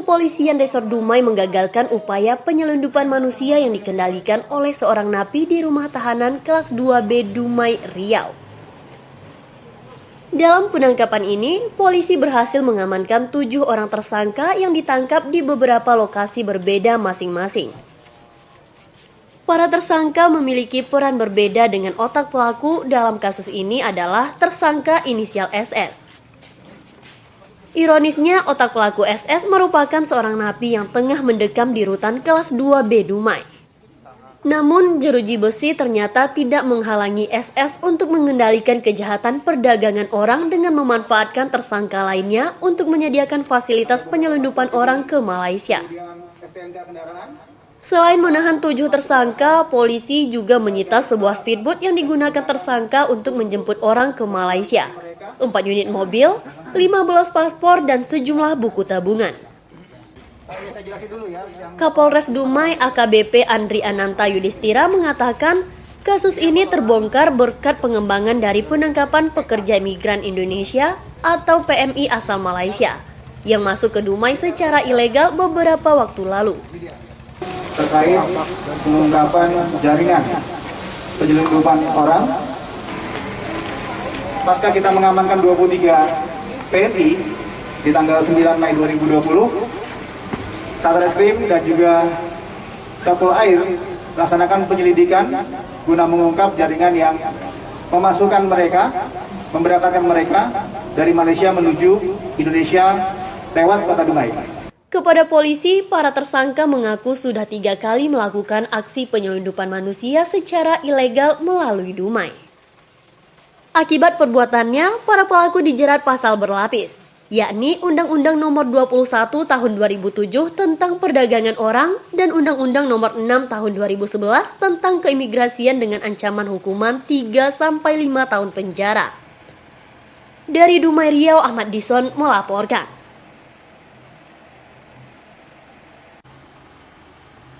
kepolisian Resort Dumai menggagalkan upaya penyelundupan manusia yang dikendalikan oleh seorang napi di rumah tahanan kelas 2B Dumai, Riau. Dalam penangkapan ini, polisi berhasil mengamankan tujuh orang tersangka yang ditangkap di beberapa lokasi berbeda masing-masing. Para tersangka memiliki peran berbeda dengan otak pelaku dalam kasus ini adalah tersangka inisial SS. Ironisnya, otak pelaku SS merupakan seorang napi yang tengah mendekam di rutan kelas 2B Dumai. Namun, jeruji besi ternyata tidak menghalangi SS untuk mengendalikan kejahatan perdagangan orang dengan memanfaatkan tersangka lainnya untuk menyediakan fasilitas penyelundupan orang ke Malaysia. Selain menahan tujuh tersangka, polisi juga menyita sebuah speedboat yang digunakan tersangka untuk menjemput orang ke Malaysia. Empat unit mobil, 15 paspor, dan sejumlah buku tabungan. Kapolres Dumai AKBP Andri Ananta Yudhistira mengatakan kasus ini terbongkar berkat pengembangan dari penangkapan pekerja migran Indonesia atau PMI asal Malaysia yang masuk ke Dumai secara ilegal beberapa waktu lalu. Terkait pengungkapan jaringan penyelundupan orang pasca kita mengamankan 23 PNI di tanggal 9 Mei 2020, Satreskrim dan juga Kapol Air laksanakan penyelidikan guna mengungkap jaringan yang memasukkan mereka, memberangkatkan mereka dari Malaysia menuju Indonesia lewat kota Dumai. Kepada polisi, para tersangka mengaku sudah tiga kali melakukan aksi penyelundupan manusia secara ilegal melalui Dumai. Akibat perbuatannya, para pelaku dijerat pasal berlapis, yakni Undang-Undang Nomor 21 Tahun 2007 tentang Perdagangan Orang dan Undang-Undang Nomor 6 Tahun 2011 tentang Keimigrasian dengan ancaman hukuman 3 sampai 5 tahun penjara. Dari Dumai Riau Ahmad Dison melaporkan.